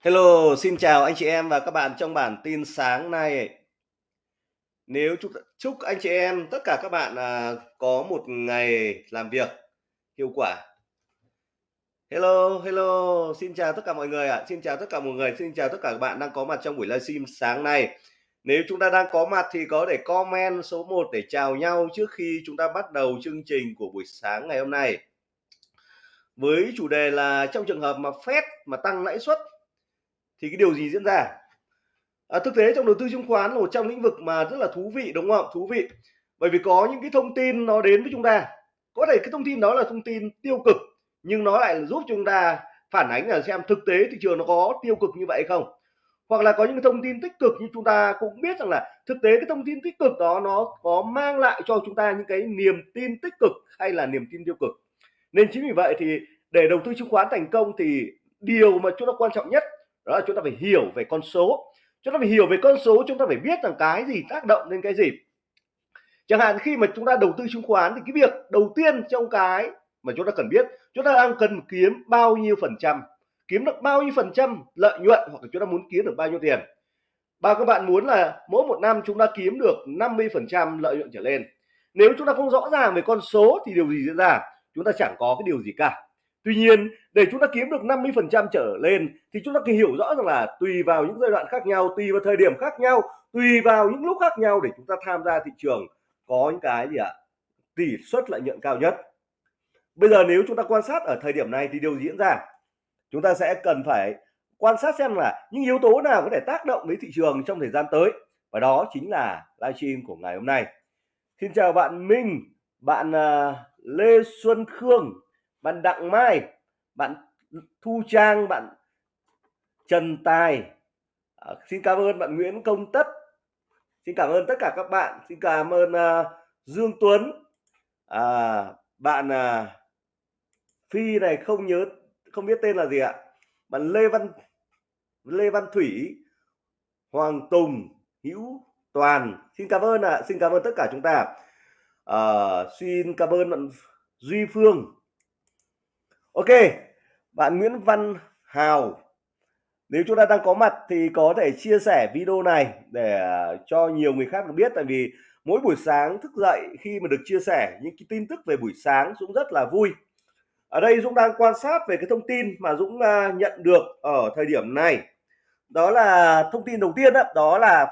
Hello, xin chào anh chị em và các bạn trong bản tin sáng nay. Nếu chúc chúc anh chị em tất cả các bạn à, có một ngày làm việc hiệu quả. Hello, hello, xin chào tất cả mọi người ạ. À. Xin chào tất cả mọi người, xin chào tất cả các bạn đang có mặt trong buổi livestream sáng nay. Nếu chúng ta đang có mặt thì có để comment số 1 để chào nhau trước khi chúng ta bắt đầu chương trình của buổi sáng ngày hôm nay. Với chủ đề là trong trường hợp mà Fed mà tăng lãi suất thì cái điều gì diễn ra? À, thực tế trong đầu tư chứng khoán là một trong lĩnh vực mà rất là thú vị đúng không? Thú vị. Bởi vì có những cái thông tin nó đến với chúng ta. Có thể cái thông tin đó là thông tin tiêu cực nhưng nó lại giúp chúng ta phản ánh là xem thực tế thị trường nó có tiêu cực như vậy không? Hoặc là có những thông tin tích cực như chúng ta cũng biết rằng là thực tế cái thông tin tích cực đó nó có mang lại cho chúng ta những cái niềm tin tích cực hay là niềm tin tiêu cực. Nên chính vì vậy thì để đầu tư chứng khoán thành công thì điều mà chúng ta quan trọng nhất đó là chúng ta phải hiểu về con số. Chúng ta phải hiểu về con số, chúng ta phải biết rằng cái gì tác động lên cái gì. Chẳng hạn khi mà chúng ta đầu tư chứng khoán thì cái việc đầu tiên trong cái mà chúng ta cần biết, chúng ta đang cần kiếm bao nhiêu phần trăm? Kiếm được bao nhiêu phần trăm lợi nhuận hoặc là chúng ta muốn kiếm được bao nhiêu tiền? Và các bạn muốn là mỗi một năm chúng ta kiếm được 50 phần trăm lợi nhuận trở lên. Nếu chúng ta không rõ ràng về con số thì điều gì diễn ra? Chúng ta chẳng có cái điều gì cả. Tuy nhiên để chúng ta kiếm được 50% trở lên thì chúng ta cần hiểu rõ rằng là tùy vào những giai đoạn khác nhau, tùy vào thời điểm khác nhau, tùy vào những lúc khác nhau để chúng ta tham gia thị trường có những cái gì ạ? À? Tỷ suất lợi nhuận cao nhất. Bây giờ nếu chúng ta quan sát ở thời điểm này thì điều diễn ra? Chúng ta sẽ cần phải quan sát xem là những yếu tố nào có thể tác động đến thị trường trong thời gian tới và đó chính là livestream của ngày hôm nay. Xin chào bạn Minh, bạn à, Lê Xuân Khương bạn Đặng Mai bạn Thu Trang bạn Trần Tài. À, xin cảm ơn bạn Nguyễn Công Tất. Xin cảm ơn tất cả các bạn. Xin cảm ơn uh, Dương Tuấn. À, bạn uh, Phi này không nhớ không biết tên là gì ạ. Bạn Lê Văn Lê Văn Thủy Hoàng Tùng Hữu Toàn. Xin cảm ơn ạ. À. xin cảm ơn tất cả chúng ta. À, xin cảm ơn bạn Duy Phương. Ok, bạn Nguyễn Văn Hào nếu chúng ta đang có mặt thì có thể chia sẻ video này để à, cho nhiều người khác được biết tại vì mỗi buổi sáng thức dậy khi mà được chia sẻ những cái tin tức về buổi sáng Dũng rất là vui. Ở đây Dũng đang quan sát về cái thông tin mà Dũng à, nhận được ở thời điểm này. Đó là thông tin đầu tiên đó, đó là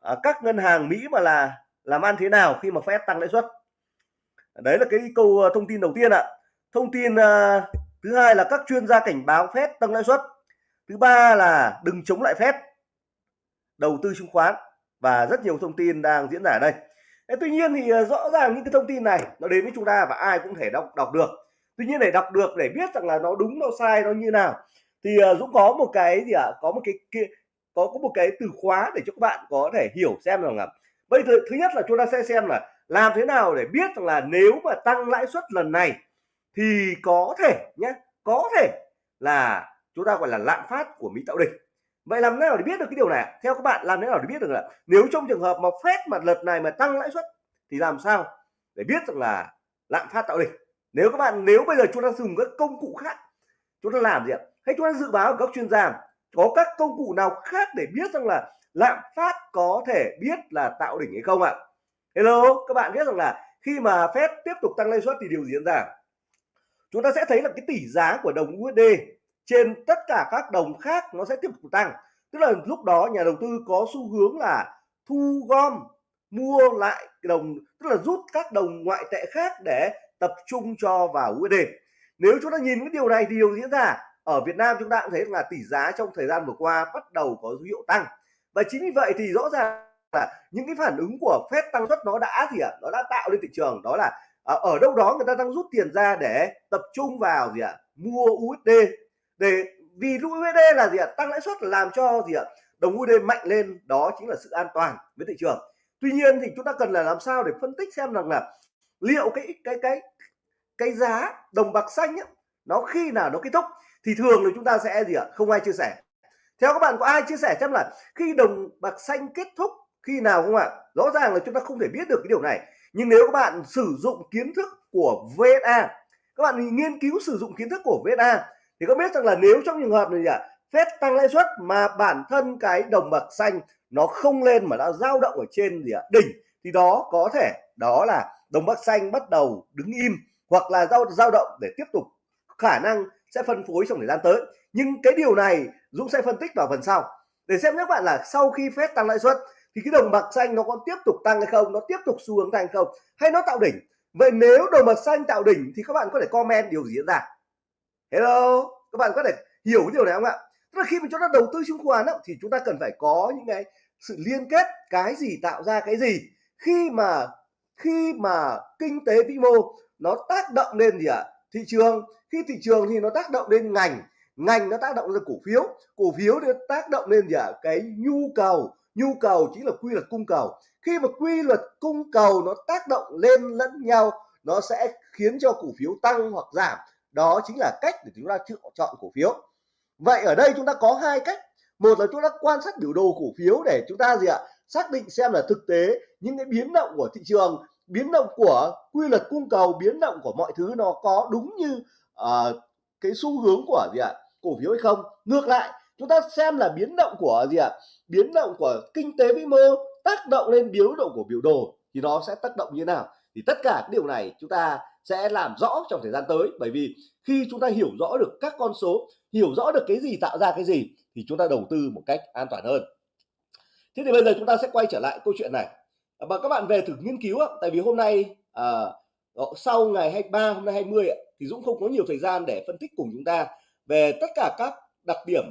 à, các ngân hàng Mỹ mà là làm ăn thế nào khi mà Fed tăng lãi suất. Đấy là cái câu thông tin đầu tiên ạ thông tin uh, thứ hai là các chuyên gia cảnh báo phép tăng lãi suất. Thứ ba là đừng chống lại phép đầu tư chứng khoán và rất nhiều thông tin đang diễn ra ở đây. Thế tuy nhiên thì ờ, rõ ràng những cái thông tin này nó đến với chúng ta và ai cũng thể đọc đọc được. Tuy nhiên để đọc được để biết rằng là nó đúng nó sai nó như nào thì uh, Dũng có một cái gì ạ? À? có một cái kia có có một cái từ khóa để cho các bạn có thể hiểu xem rằng là bây giờ thứ nhất là chúng ta sẽ xem là làm thế nào để biết rằng là nếu mà tăng lãi suất lần này thì có thể nhé có thể là chúng ta gọi là lạm phát của Mỹ tạo đỉnh. Vậy làm thế nào để biết được cái điều này theo các bạn, làm thế nào để biết được là nếu trong trường hợp mà phép mà lần này mà tăng lãi suất thì làm sao để biết rằng là lạm phát tạo đỉnh? Nếu các bạn, nếu bây giờ chúng ta dùng các công cụ khác, chúng ta làm gì ạ? Hay chúng ta dự báo của các chuyên gia có các công cụ nào khác để biết rằng là lạm phát có thể biết là tạo đỉnh hay không ạ? Hello, các bạn biết rằng là khi mà phép tiếp tục tăng lãi suất thì điều gì diễn ra? Chúng ta sẽ thấy là cái tỷ giá của đồng USD trên tất cả các đồng khác nó sẽ tiếp tục tăng. Tức là lúc đó nhà đầu tư có xu hướng là thu gom, mua lại đồng, tức là rút các đồng ngoại tệ khác để tập trung cho vào USD nếu chúng ta nhìn cái điều này thì điều diễn ra ở Việt Nam chúng ta cũng thấy là tỷ giá trong thời gian vừa qua bắt đầu có dấu hiệu tăng. Và chính vì vậy thì rõ ràng là những cái phản ứng của Fed tăng suất nó đã gì ạ? À? nó đã tạo lên thị trường, đó là à, ở đâu đó người ta đang rút tiền ra để tập trung vào gì ạ à? mua USD để vì USD là gì ạ à? tăng lãi suất làm cho gì ạ à? đồng USD mạnh lên đó chính là sự an toàn với thị trường tuy nhiên thì chúng ta cần là làm sao để phân tích xem rằng là liệu cái cái cái cái giá đồng bạc xanh ấy, nó khi nào nó kết thúc thì thường là chúng ta sẽ gì ạ à? không ai chia sẻ theo các bạn có ai chia sẻ xem là khi đồng bạc xanh kết thúc khi nào không ạ rõ ràng là chúng ta không thể biết được cái điều này nhưng nếu các bạn sử dụng kiến thức của VSA các bạn nghiên cứu sử dụng kiến thức của VSA thì có biết rằng là nếu trong trường hợp này à, Fed tăng lãi suất mà bản thân cái đồng bạc xanh nó không lên mà đã dao động ở trên gì ạ đỉnh thì đó có thể đó là đồng bạc xanh bắt đầu đứng im hoặc là dao dao động để tiếp tục khả năng sẽ phân phối trong thời gian tới. Nhưng cái điều này Dũng sẽ phân tích vào phần sau. Để xem các bạn là sau khi Fed tăng lãi suất thì cái đồng bạc xanh nó còn tiếp tục tăng hay không? Nó tiếp tục xu hướng tăng không? Hay nó tạo đỉnh? Vậy nếu đồng bạc xanh tạo đỉnh thì các bạn có thể comment điều gì diễn ra? Hello? Các bạn có thể hiểu cái điều này không ạ? Tức là khi mà chúng ta đầu tư chứng khoán thì chúng ta cần phải có những cái sự liên kết cái gì, tạo ra cái gì. Khi mà khi mà kinh tế vĩ mô nó tác động lên gì ạ? Thị trường. Khi thị trường thì nó tác động lên ngành. Ngành nó tác động lên cổ phiếu. Cổ phiếu thì tác động lên gì ạ? Cái nhu cầu nhu cầu chính là quy luật cung cầu. Khi mà quy luật cung cầu nó tác động lên lẫn nhau nó sẽ khiến cho cổ phiếu tăng hoặc giảm. Đó chính là cách để chúng ta chọn cổ phiếu. Vậy ở đây chúng ta có hai cách. Một là chúng ta quan sát biểu đồ cổ phiếu để chúng ta gì ạ? Xác định xem là thực tế những cái biến động của thị trường biến động của quy luật cung cầu biến động của mọi thứ nó có đúng như uh, cái xu hướng của gì ạ? Cổ phiếu hay không? Ngược lại chúng ta xem là biến động của gì ạ? Biến động của kinh tế vĩ mô tác động lên biến động của biểu đồ thì nó sẽ tác động như thế nào? Thì tất cả điều này chúng ta sẽ làm rõ trong thời gian tới. Bởi vì khi chúng ta hiểu rõ được các con số hiểu rõ được cái gì tạo ra cái gì thì chúng ta đầu tư một cách an toàn hơn. Thế thì bây giờ chúng ta sẽ quay trở lại câu chuyện này. À, và các bạn về thử nghiên cứu tại vì hôm nay à, ờ, sau ngày 23 hôm nay 20 thì Dũng không có nhiều thời gian để phân tích cùng chúng ta về tất cả các đặc điểm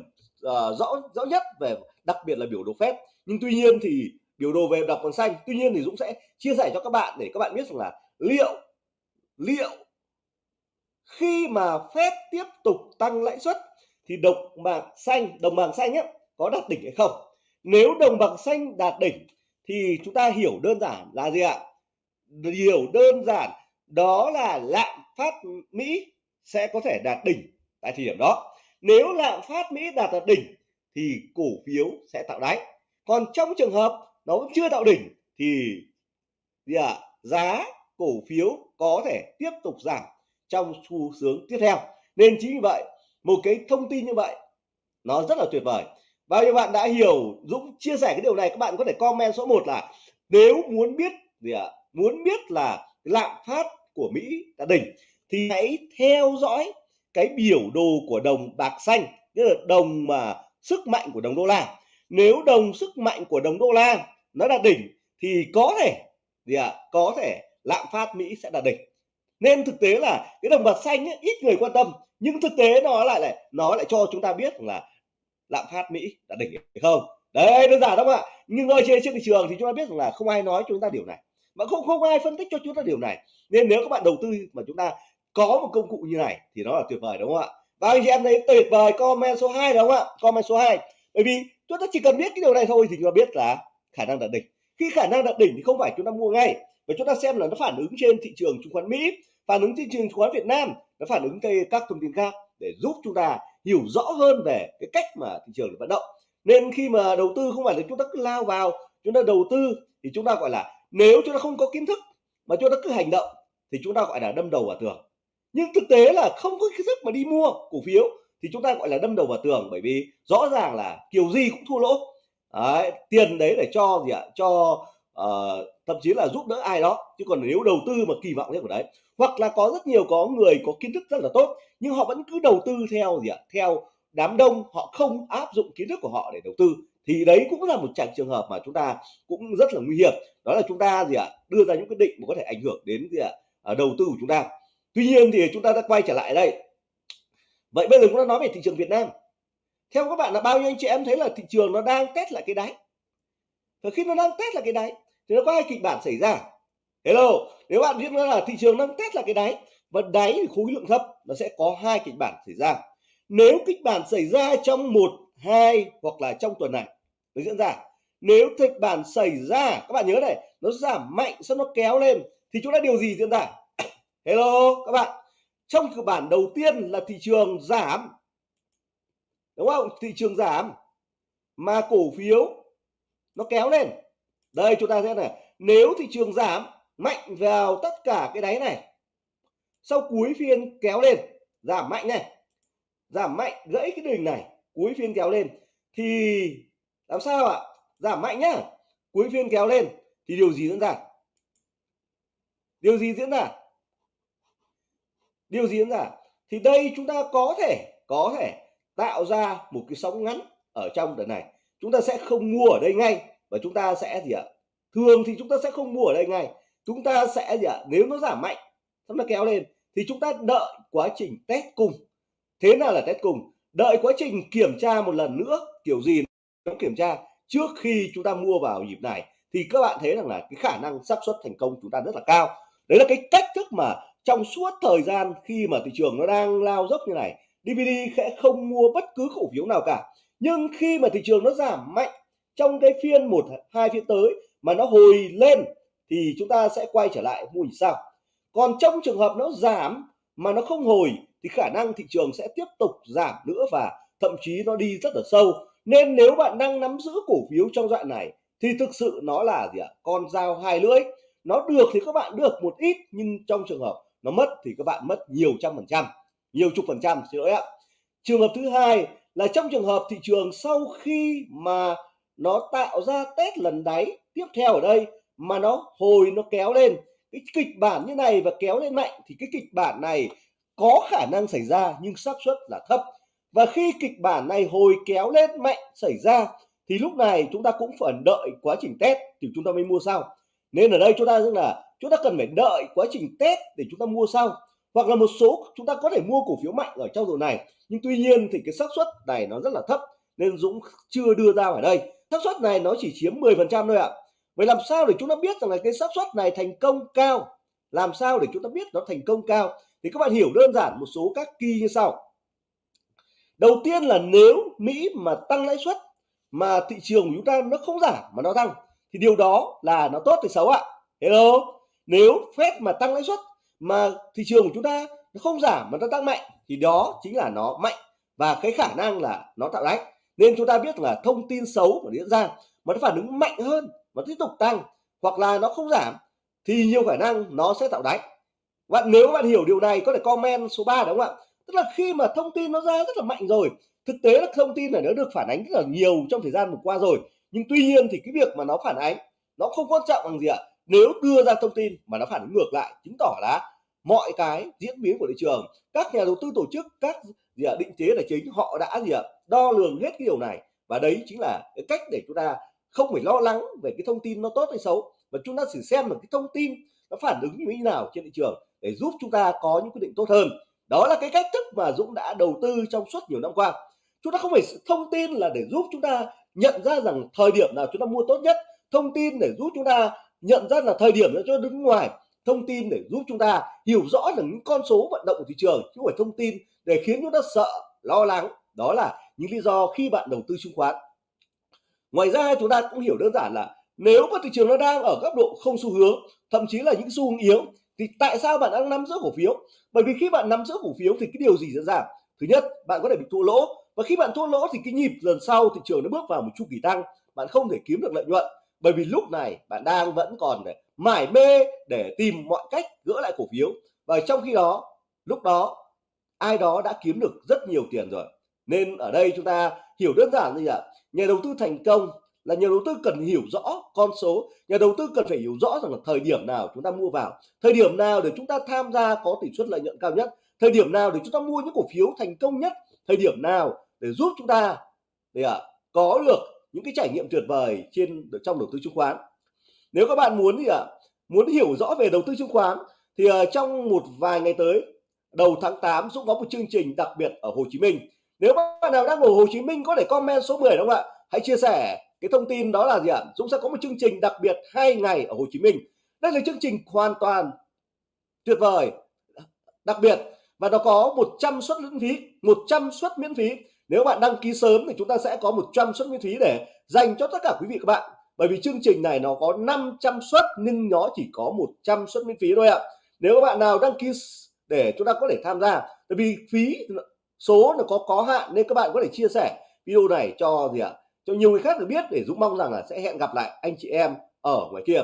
uh, rõ rõ nhất về đặc biệt là biểu đồ phép. Nhưng tuy nhiên thì biểu đồ về đọc còn xanh. Tuy nhiên thì Dũng sẽ chia sẻ cho các bạn để các bạn biết rằng là liệu liệu khi mà phép tiếp tục tăng lãi suất thì đồng bạc xanh đồng bạc xanh ấy, có đạt đỉnh hay không? Nếu đồng bạc xanh đạt đỉnh thì chúng ta hiểu đơn giản là gì ạ? Hiểu đơn giản đó là lạm phát Mỹ sẽ có thể đạt đỉnh tại thời điểm đó nếu lạm phát Mỹ đạt ở đỉnh thì cổ phiếu sẽ tạo đáy. Còn trong trường hợp nó vẫn chưa tạo đỉnh thì gì à, giá cổ phiếu có thể tiếp tục giảm trong xu hướng tiếp theo. Nên chính vì vậy một cái thông tin như vậy nó rất là tuyệt vời. Bao nhiêu bạn đã hiểu Dũng chia sẻ cái điều này các bạn có thể comment số 1 là nếu muốn biết gì ạ? Muốn biết là lạm phát của Mỹ đã đỉnh thì hãy theo dõi cái biểu đồ của đồng bạc xanh tức là đồng mà sức mạnh của đồng đô la. Nếu đồng sức mạnh của đồng đô la nó đạt đỉnh thì có thể gì ạ có thể lạm phát Mỹ sẽ đạt đỉnh. Nên thực tế là cái đồng bạc xanh ấy, ít người quan tâm nhưng thực tế nó lại lại nó lại cho chúng ta biết là lạm phát Mỹ đã đỉnh hay không. Đấy đơn giản đúng không ạ. Nhưng ngồi trên trên thị trường thì chúng ta biết rằng là không ai nói cho chúng ta điều này. Mà không không ai phân tích cho chúng ta điều này. Nên nếu các bạn đầu tư mà chúng ta có một công cụ như này thì nó là tuyệt vời đúng không ạ và anh chị em thấy tuyệt vời comment số 2 đúng không ạ comment số 2 bởi vì chúng ta chỉ cần biết cái điều này thôi thì chúng ta biết là khả năng đạt đỉnh khi khả năng đạt đỉnh thì không phải chúng ta mua ngay và chúng ta xem là nó phản ứng trên thị trường chứng khoán Mỹ phản ứng trên thị trường chứng khoán Việt Nam nó phản ứng cây các thông tin khác để giúp chúng ta hiểu rõ hơn về cái cách mà thị trường vận động nên khi mà đầu tư không phải là chúng ta cứ lao vào chúng ta đầu tư thì chúng ta gọi là nếu chúng ta không có kiến thức mà chúng ta cứ hành động thì chúng ta gọi là đâm đầu vào tường nhưng thực tế là không có kiến thức mà đi mua cổ phiếu thì chúng ta gọi là đâm đầu vào tường bởi vì rõ ràng là kiểu gì cũng thua lỗ. Đấy, tiền đấy để cho gì ạ? Cho uh, thậm chí là giúp đỡ ai đó. Chứ còn nếu đầu tư mà kỳ vọng thế của đấy hoặc là có rất nhiều có người có kiến thức rất là tốt nhưng họ vẫn cứ đầu tư theo gì ạ? Theo đám đông họ không áp dụng kiến thức của họ để đầu tư thì đấy cũng là một trạng trường hợp mà chúng ta cũng rất là nguy hiểm. Đó là chúng ta gì ạ? Đưa ra những quyết định mà có thể ảnh hưởng đến gì ạ? Ờ, đầu tư của chúng ta tuy nhiên thì chúng ta đã quay trở lại đây. Vậy bây giờ chúng ta nói về thị trường Việt Nam. Theo các bạn là bao nhiêu anh chị em thấy là thị trường nó đang test lại cái đáy? Và khi nó đang test lại cái đáy, thì nó có hai kịch bản xảy ra. Hello, nếu bạn biết là thị trường đang test lại cái đáy, và đáy thì khối lượng thấp, nó sẽ có hai kịch bản xảy ra. Nếu kịch bản xảy ra trong một, hai hoặc là trong tuần này, nó diễn ra. Nếu kịch bản xảy ra, các bạn nhớ này, nó giảm mạnh sau nó kéo lên, thì chúng ta điều gì diễn ra? Hello các bạn. Trong cơ bản đầu tiên là thị trường giảm. Đúng không? Thị trường giảm. Mà cổ phiếu nó kéo lên. Đây, chúng ta xem này. Nếu thị trường giảm, mạnh vào tất cả cái đáy này. Sau cuối phiên kéo lên. Giảm mạnh này. Giảm mạnh gãy cái đỉnh này. Cuối phiên kéo lên. Thì làm sao ạ? Giảm mạnh nhá. Cuối phiên kéo lên. Thì điều gì diễn ra? Điều gì diễn ra? Điều gì diễn ra? Thì đây chúng ta có thể có thể tạo ra một cái sóng ngắn ở trong đợt này. Chúng ta sẽ không mua ở đây ngay và chúng ta sẽ gì ạ? Thường thì chúng ta sẽ không mua ở đây ngay. Chúng ta sẽ gì ạ? Nếu nó giảm mạnh nó kéo lên, thì chúng ta đợi quá trình test cùng. Thế nào là test cùng? Đợi quá trình kiểm tra một lần nữa, kiểu gì nó kiểm tra trước khi chúng ta mua vào nhịp này. Thì các bạn thấy rằng là cái khả năng xác suất thành công chúng ta rất là cao. Đấy là cái cách thức mà trong suốt thời gian khi mà thị trường nó đang lao dốc như này DVD sẽ không mua bất cứ cổ phiếu nào cả. Nhưng khi mà thị trường nó giảm mạnh trong cái phiên một, hai phiên tới mà nó hồi lên thì chúng ta sẽ quay trở lại mua sao? Còn trong trường hợp nó giảm mà nó không hồi thì khả năng thị trường sẽ tiếp tục giảm nữa và thậm chí nó đi rất là sâu. Nên nếu bạn đang nắm giữ cổ phiếu trong đoạn này thì thực sự nó là gì ạ? Con dao hai lưỡi. Nó được thì các bạn được một ít, nhưng trong trường hợp nó mất thì các bạn mất nhiều trăm phần trăm, nhiều chục phần trăm, xin lỗi ạ. Trường hợp thứ hai là trong trường hợp thị trường sau khi mà nó tạo ra test lần đáy tiếp theo ở đây mà nó hồi nó kéo lên, cái kịch bản như này và kéo lên mạnh thì cái kịch bản này có khả năng xảy ra nhưng xác suất là thấp. Và khi kịch bản này hồi kéo lên mạnh xảy ra thì lúc này chúng ta cũng phải đợi quá trình test thì chúng ta mới mua sau nên ở đây chúng ta rằng là chúng ta cần phải đợi quá trình test để chúng ta mua sau. Hoặc là một số chúng ta có thể mua cổ phiếu mạnh ở trong rồi này. Nhưng tuy nhiên thì cái xác suất này nó rất là thấp. Nên Dũng chưa đưa ra ở đây. Xác suất này nó chỉ chiếm 10% thôi ạ. Vậy làm sao để chúng ta biết rằng là cái xác suất này thành công cao? Làm sao để chúng ta biết nó thành công cao? Thì các bạn hiểu đơn giản một số các kỳ như sau. Đầu tiên là nếu Mỹ mà tăng lãi suất mà thị trường của chúng ta nó không giảm mà nó tăng thì điều đó là nó tốt hay xấu ạ. Hello? Nếu Fed mà tăng lãi suất mà thị trường của chúng ta nó không giảm mà nó tăng mạnh, thì đó chính là nó mạnh và cái khả năng là nó tạo đáy nên chúng ta biết là thông tin xấu mà diễn ra mà nó phản ứng mạnh hơn và tiếp tục tăng hoặc là nó không giảm thì nhiều khả năng nó sẽ tạo đáy bạn nếu bạn hiểu điều này có thể comment số 3 đúng không ạ? Tức là khi mà thông tin nó ra rất là mạnh rồi, thực tế là thông tin này nó được phản ánh rất là nhiều trong thời gian vừa qua rồi nhưng tuy nhiên thì cái việc mà nó phản ánh, nó không quan trọng bằng gì ạ. Nếu đưa ra thông tin mà nó phản ứng ngược lại, chứng tỏ là mọi cái diễn biến của thị trường, các nhà đầu tư tổ chức, các gì ạ, định chế là chính, họ đã gì ạ, đo lường hết cái điều này. Và đấy chính là cái cách để chúng ta không phải lo lắng về cái thông tin nó tốt hay xấu, mà chúng ta chỉ xem được cái thông tin nó phản ứng như thế nào trên thị trường để giúp chúng ta có những quyết định tốt hơn. Đó là cái cách thức mà Dũng đã đầu tư trong suốt nhiều năm qua. Chúng ta không phải thông tin là để giúp chúng ta nhận ra rằng thời điểm nào chúng ta mua tốt nhất, thông tin để giúp chúng ta nhận ra là thời điểm để cho đứng ngoài, thông tin để giúp chúng ta hiểu rõ là những con số vận động của thị trường, chứ không phải thông tin để khiến chúng ta sợ, lo lắng. Đó là những lý do khi bạn đầu tư chứng khoán. Ngoài ra, chúng ta cũng hiểu đơn giản là nếu mà thị trường nó đang ở góc độ không xu hướng, thậm chí là những xu hướng yếu, thì tại sao bạn đang nắm giữ cổ phiếu? Bởi vì khi bạn nắm giữ cổ phiếu thì cái điều gì diễn ra? Thứ nhất, bạn có thể bị thua lỗ và khi bạn thua lỗ thì cái nhịp lần sau thị trường nó bước vào một chu kỳ tăng, bạn không thể kiếm được lợi nhuận. Bởi vì lúc này bạn đang vẫn còn để mải mê để tìm mọi cách gỡ lại cổ phiếu. Và trong khi đó, lúc đó, ai đó đã kiếm được rất nhiều tiền rồi. Nên ở đây chúng ta hiểu đơn giản như vậy nhà đầu tư thành công là nhà đầu tư cần hiểu rõ con số. Nhà đầu tư cần phải hiểu rõ rằng là thời điểm nào chúng ta mua vào. Thời điểm nào để chúng ta tham gia có tỷ suất lợi nhuận cao nhất. Thời điểm nào để chúng ta mua những cổ phiếu thành công nhất. Thời điểm nào để giúp chúng ta để à, có được những cái trải nghiệm tuyệt vời trên trong đầu tư chứng khoán. Nếu các bạn muốn thì ạ à, muốn hiểu rõ về đầu tư chứng khoán thì à, trong một vài ngày tới đầu tháng 8 Dũng có một chương trình đặc biệt ở Hồ Chí Minh. Nếu bạn nào đang ở Hồ Chí Minh có thể comment số 10 đúng không ạ? Hãy chia sẻ cái thông tin đó là gì ạ? Dũng sẽ có một chương trình đặc biệt hai ngày ở Hồ Chí Minh. Đây là chương trình hoàn toàn tuyệt vời đặc biệt và nó có 100 suất miễn phí 100 suất miễn phí nếu bạn đăng ký sớm thì chúng ta sẽ có 100 suất miễn phí để dành cho tất cả quý vị các bạn. Bởi vì chương trình này nó có 500 suất nhưng nó chỉ có 100 suất miễn phí thôi ạ. Nếu các bạn nào đăng ký để chúng ta có thể tham gia. Bởi vì phí số nó có có hạn nên các bạn có thể chia sẻ video này cho gì ạ? Cho nhiều người khác được biết để Dũng mong rằng là sẽ hẹn gặp lại anh chị em ở ngoài kia.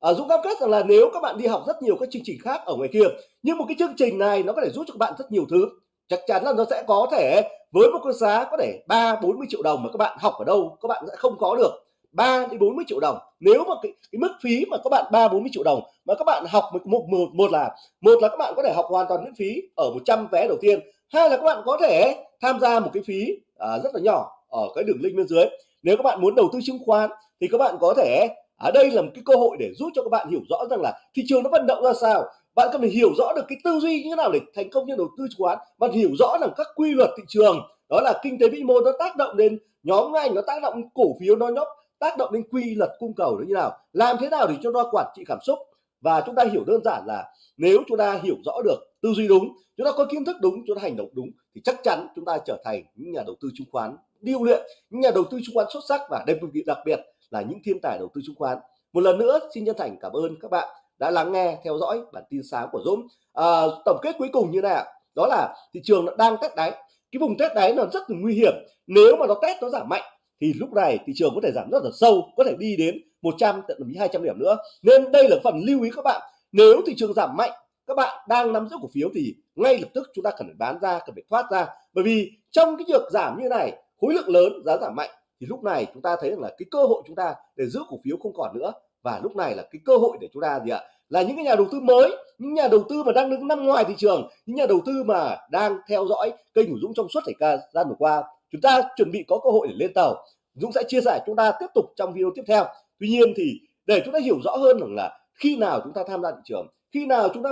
À, Dũng cam kết rằng là nếu các bạn đi học rất nhiều các chương trình khác ở ngoài kia nhưng một cái chương trình này nó có thể giúp cho các bạn rất nhiều thứ chắc chắn là nó sẽ có thể với một cái giá có thể ba bốn mươi triệu đồng mà các bạn học ở đâu các bạn sẽ không có được. 3 đến 40 triệu đồng. Nếu mà cái, cái mức phí mà các bạn 3 40 triệu đồng mà các bạn học một, một, một, một là một là các bạn có thể học hoàn toàn miễn phí ở 100 vé đầu tiên. Hai là các bạn có thể tham gia một cái phí à, rất là nhỏ ở cái đường link bên dưới. Nếu các bạn muốn đầu tư chứng khoán thì các bạn có thể ở đây là một cái cơ hội để giúp cho các bạn hiểu rõ rằng là thị trường nó vận động ra sao bạn cần phải hiểu rõ được cái tư duy như thế nào để thành công như đầu tư chứng khoán và hiểu rõ rằng các quy luật thị trường, đó là kinh tế vĩ mô nó tác động đến nhóm ngành, nó tác động cổ phiếu, nó nhóc, tác động đến quy luật cung cầu nó như nào, làm thế nào để cho nó quản trị cảm xúc. Và chúng ta hiểu đơn giản là nếu chúng ta hiểu rõ được tư duy đúng, chúng ta có kiến thức đúng, chúng ta hành động đúng, thì chắc chắn chúng ta trở thành những nhà đầu tư chứng khoán điêu luyện, những nhà đầu tư chứng khoán xuất sắc và đặc biệt đặc biệt là những thiên tài đầu tư chứng khoán. Một lần nữa, xin chân thành cảm ơn các bạn đã lắng nghe theo dõi bản tin sáng của Dũng à, tổng kết cuối cùng như này đó là thị trường đang test đáy. Cái vùng test đáy nó rất là nguy hiểm. Nếu mà nó test nó giảm mạnh thì lúc này thị trường có thể giảm rất là sâu có thể đi đến 100 tận thậm chí 200 điểm nữa. Nên đây là phần lưu ý các bạn. Nếu thị trường giảm mạnh các bạn đang nắm giữ cổ phiếu thì ngay lập tức chúng ta cần phải bán ra cần phải thoát ra. Bởi vì trong cái việc giảm như này khối lượng lớn giá giảm mạnh thì lúc này chúng ta thấy rằng là cái cơ hội chúng ta để giữ cổ phiếu không còn nữa và lúc này là cái cơ hội để chúng ta gì ạ? Là những cái nhà đầu tư mới những nhà đầu tư mà đang đứng nằm ngoài thị trường những nhà đầu tư mà đang theo dõi kênh của Dũng trong suốt thời gian vừa qua. Chúng ta chuẩn bị có cơ hội để lên tàu. Dũng sẽ chia sẻ chúng ta tiếp tục trong video tiếp theo. Tuy nhiên thì để chúng ta hiểu rõ hơn rằng là khi nào chúng ta tham gia thị trường khi nào chúng ta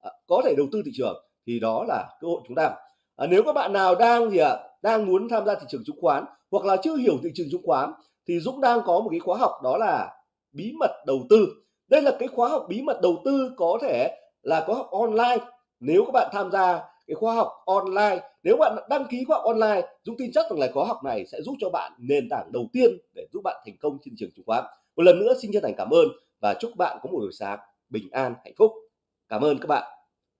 à, có thể đầu tư thị trường thì đó là cơ hội chúng ta. À, nếu các bạn nào đang gì ạ? À, đang muốn tham gia thị trường chứng khoán hoặc là chưa hiểu thị trường chứng khoán thì Dũng đang có một cái khóa học đó là bí mật đầu tư. Đây là cái khóa học bí mật đầu tư có thể là khóa học online. Nếu các bạn tham gia cái khóa học online, nếu bạn đăng ký khóa học online, Dũng tin chắc rằng là khóa học này sẽ giúp cho bạn nền tảng đầu tiên để giúp bạn thành công trên thị trường chứng khoán. Một lần nữa xin chân thành cảm ơn và chúc bạn có một buổi sáng bình an, hạnh phúc. Cảm ơn các bạn.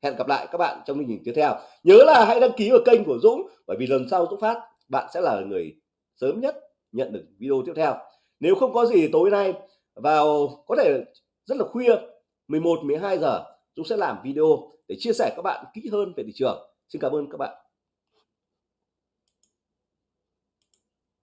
Hẹn gặp lại các bạn trong chương trình tiếp theo. Nhớ là hãy đăng ký vào kênh của Dũng, bởi vì lần sau Dũng phát, bạn sẽ là người sớm nhất nhận được video tiếp theo. Nếu không có gì tối nay vào có thể rất là khuya 11 12 giờ, Dũng sẽ làm video để chia sẻ các bạn kỹ hơn về thị trường. Xin cảm ơn các bạn.